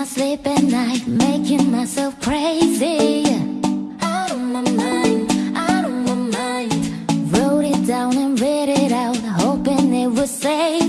I sleep at night, making myself crazy. Out of my mind, out of my mind. Wrote it down and read it out, hoping it would save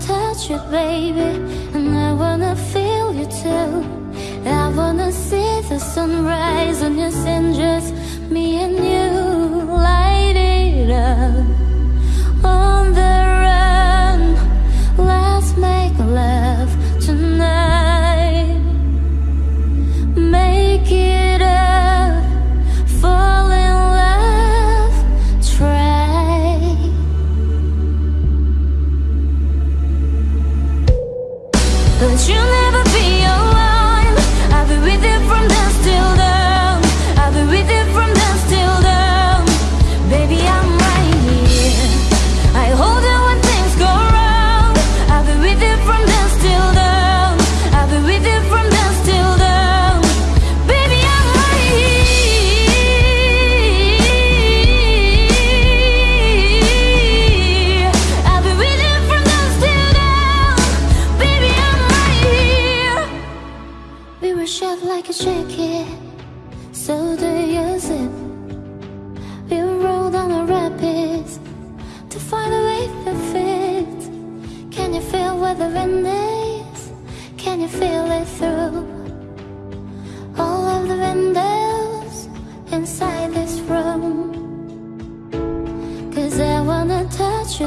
touch you, baby And I wanna feel you too. I wanna see the sunrise on your skin Just me and you light it up.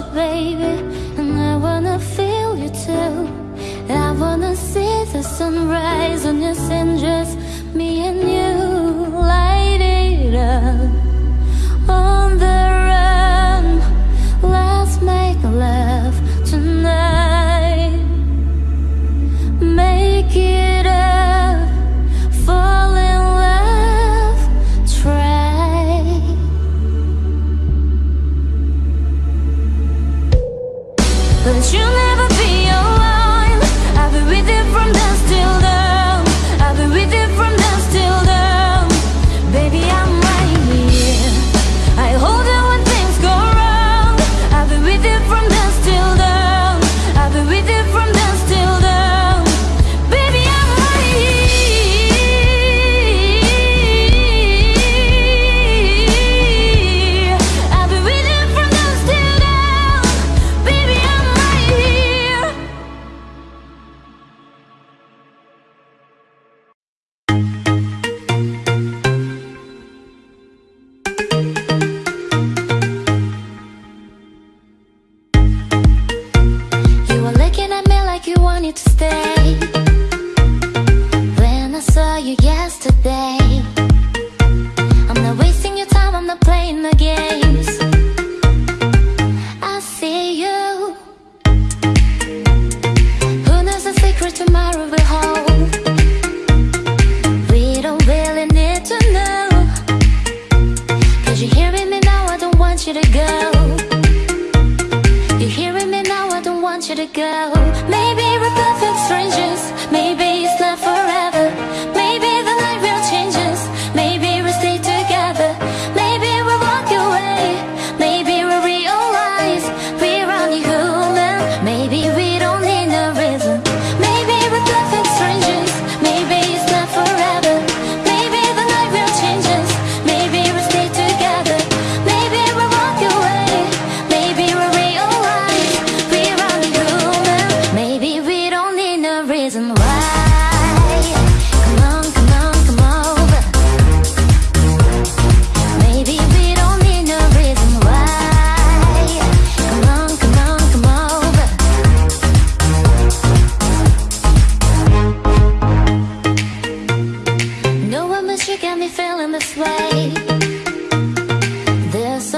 baby And I wanna feel you too I wanna see the sunrise on your sin. Just me and you light it up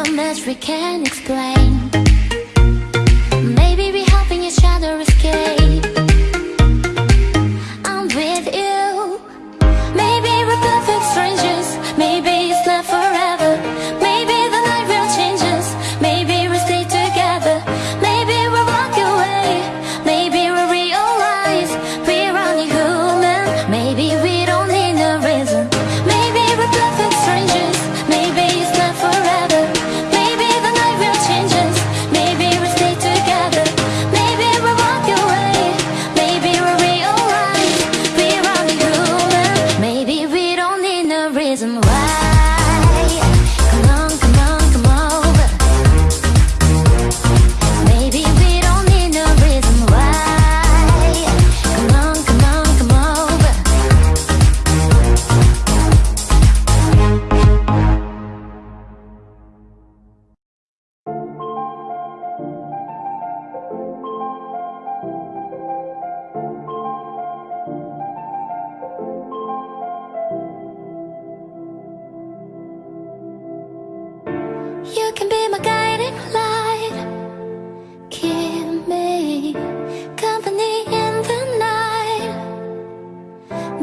so much we can't explain.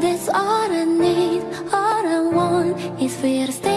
That's all I need, all I want is for you to stay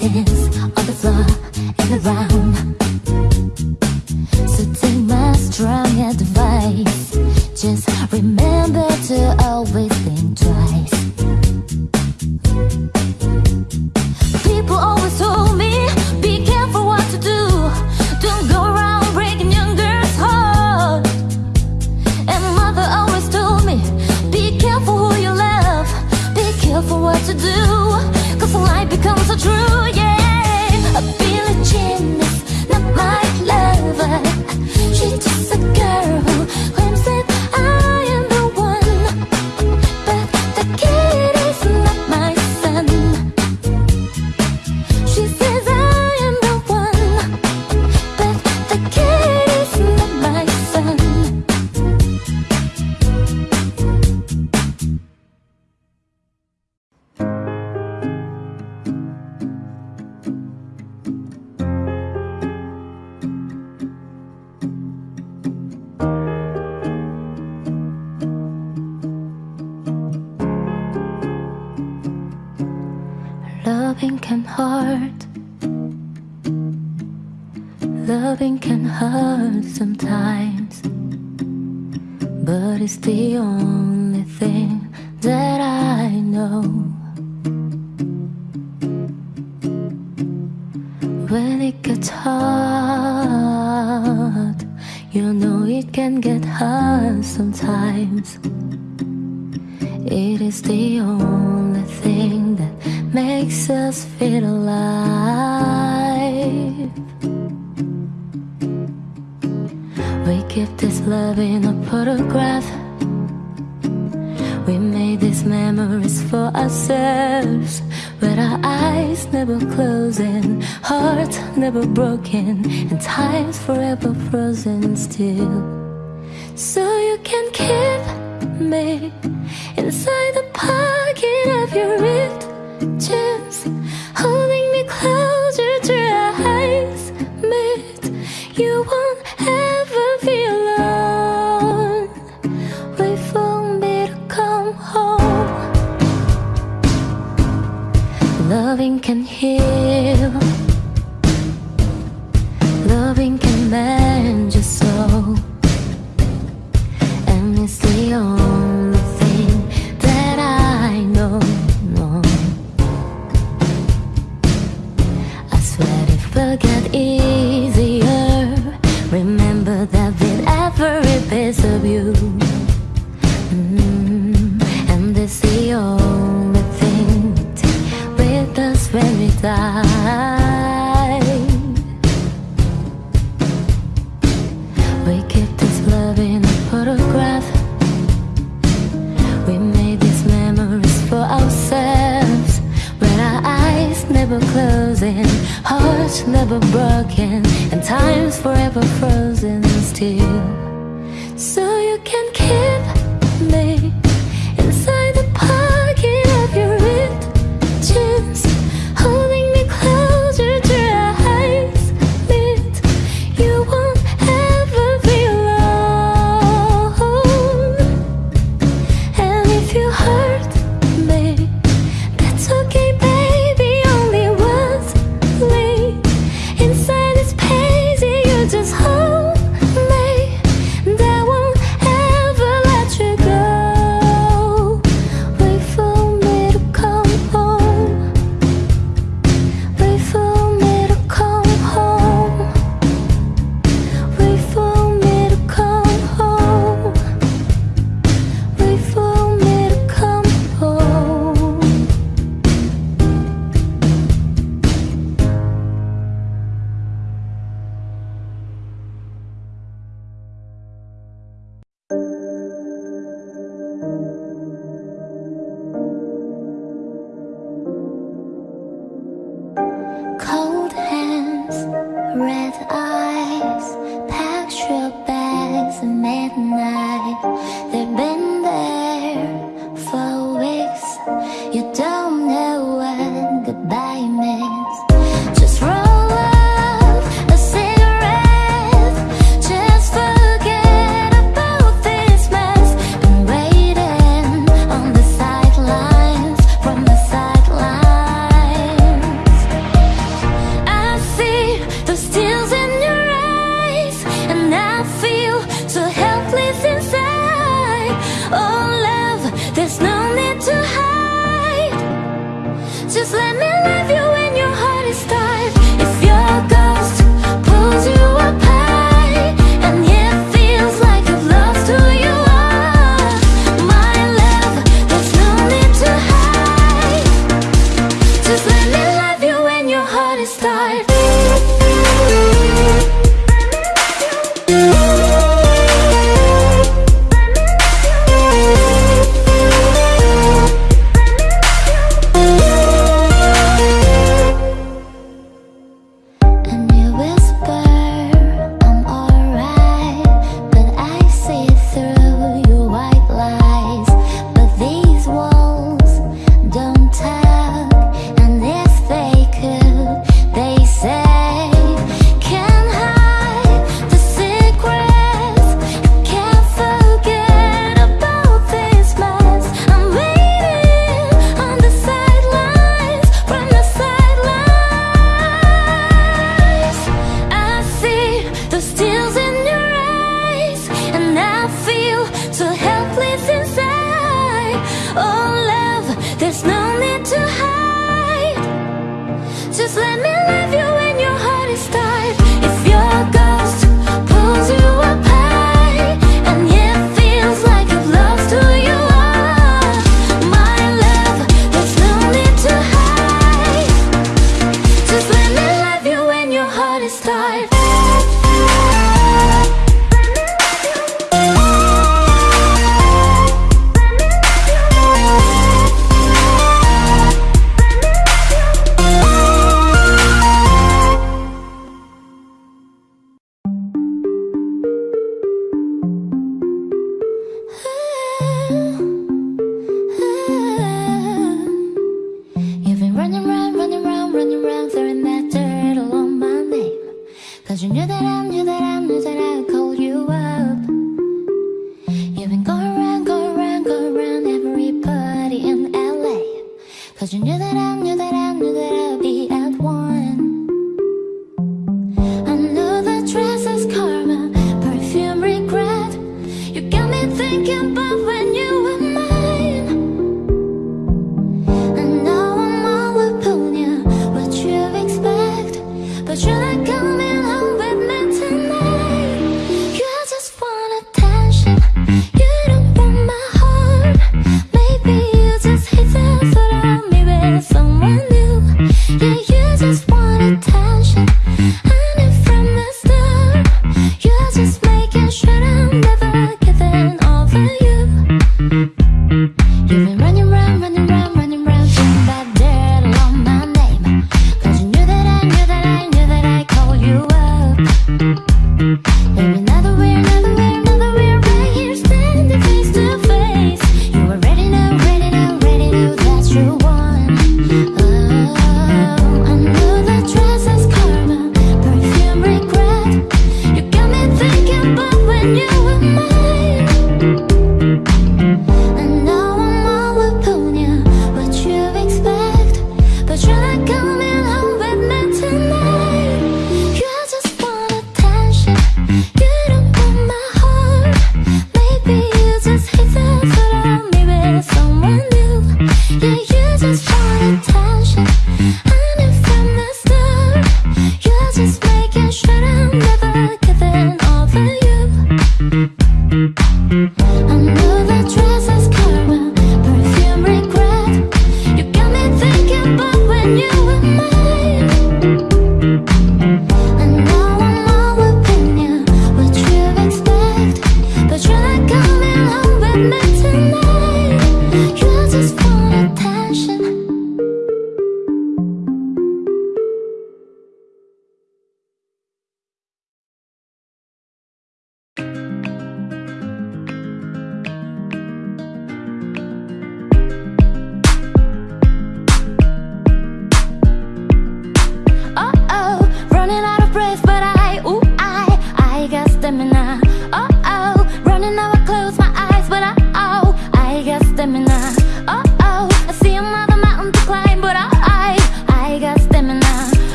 Dance on the floor and around. the only thing that I know. When it gets hard You know it can get hard sometimes. It is the only thing that makes us feel alive. We keep this love in a photograph these memories for ourselves. With our eyes never closing Hearts never broken And time's forever frozen still. So you can keep me Inside the pocket of your ripped jeans Holding me closer to your eyes. Meet You won't here.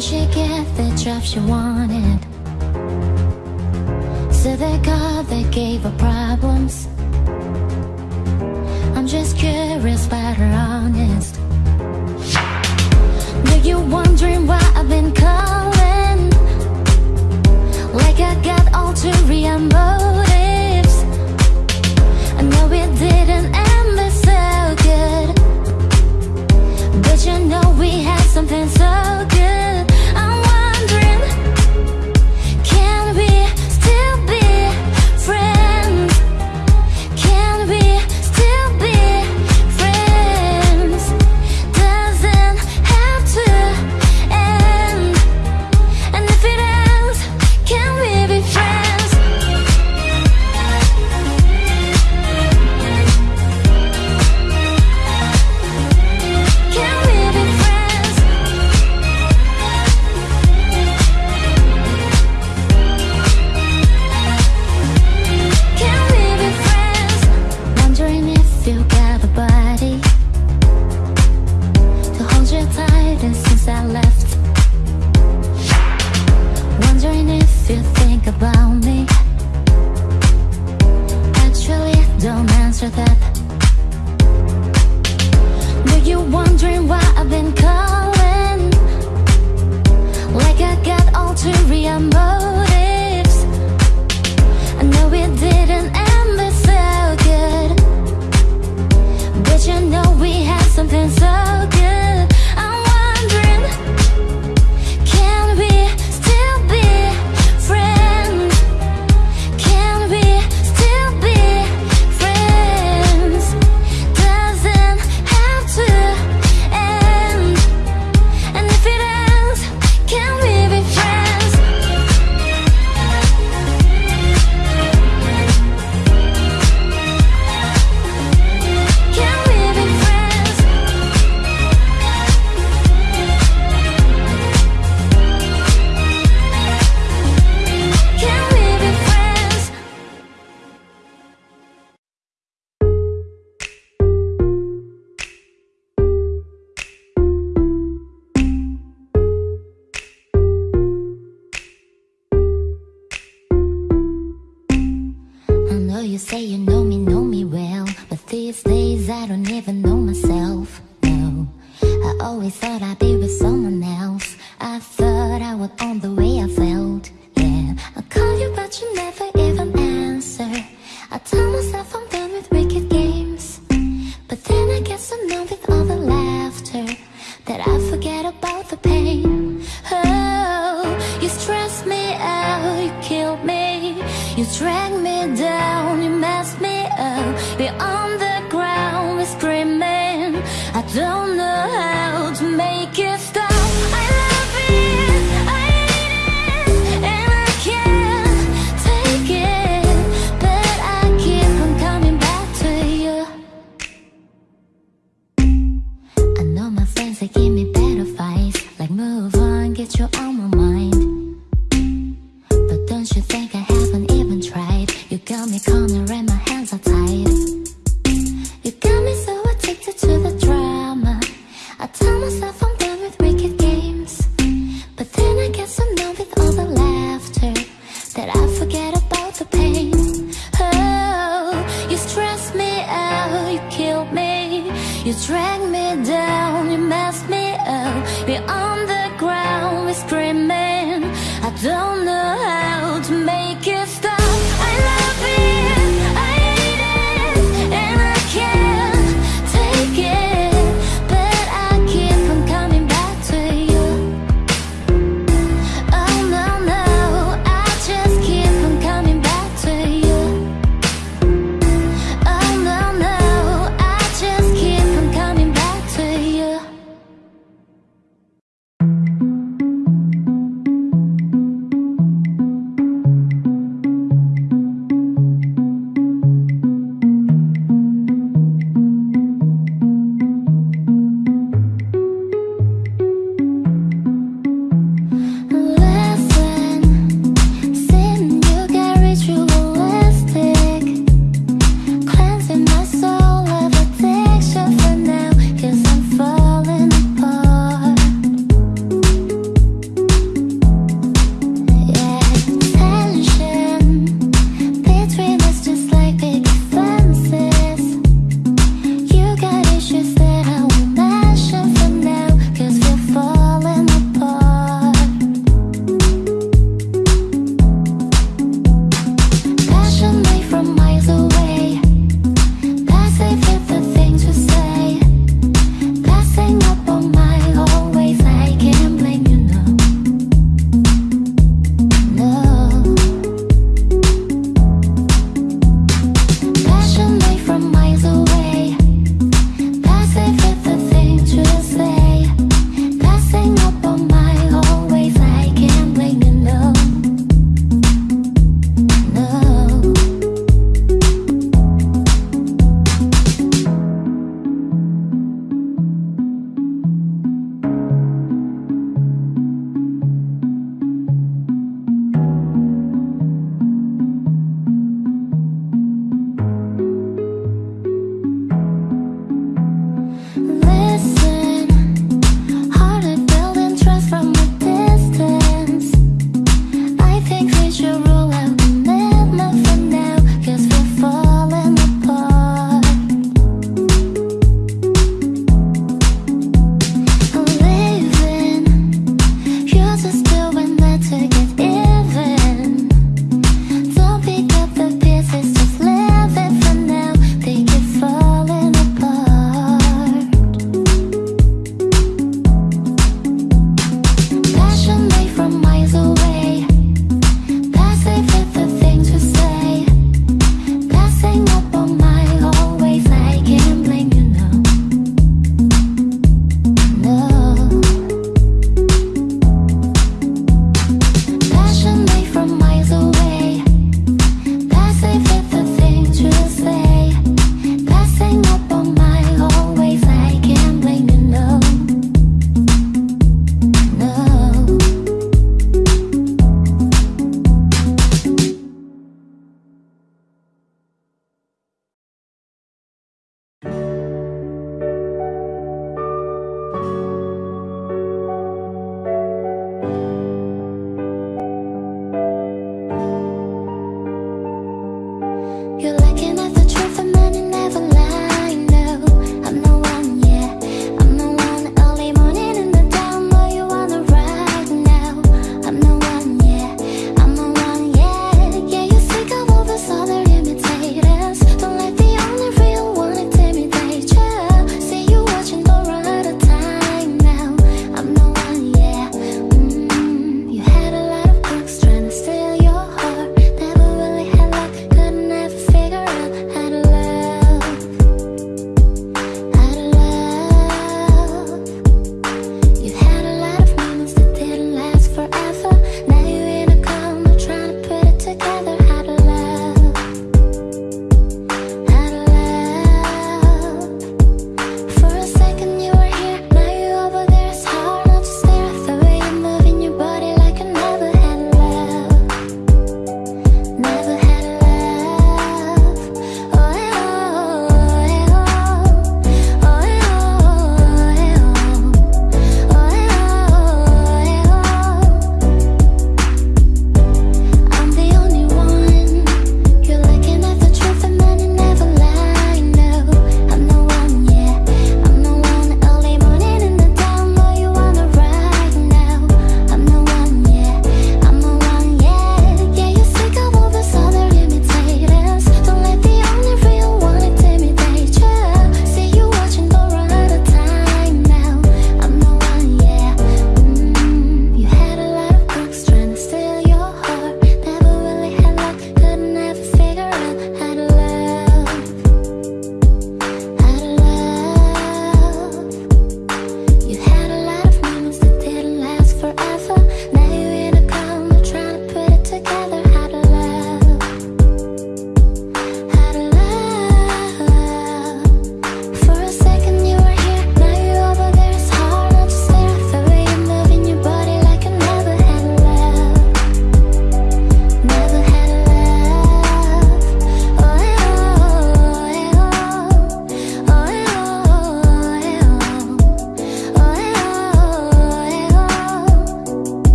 Did she get the job she wanted? So the God that gave her problems. I'm just curious about her honest. Now you're wondering why I've been calling? Like I got all to remember.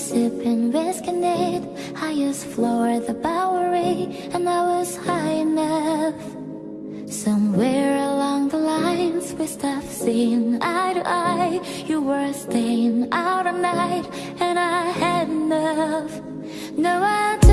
Sipping whiskey neat Highest floor the Bowery And I was high enough. Somewhere along the lines we stopped seeing eye to eye. You were staying out all night and I had enough. No, I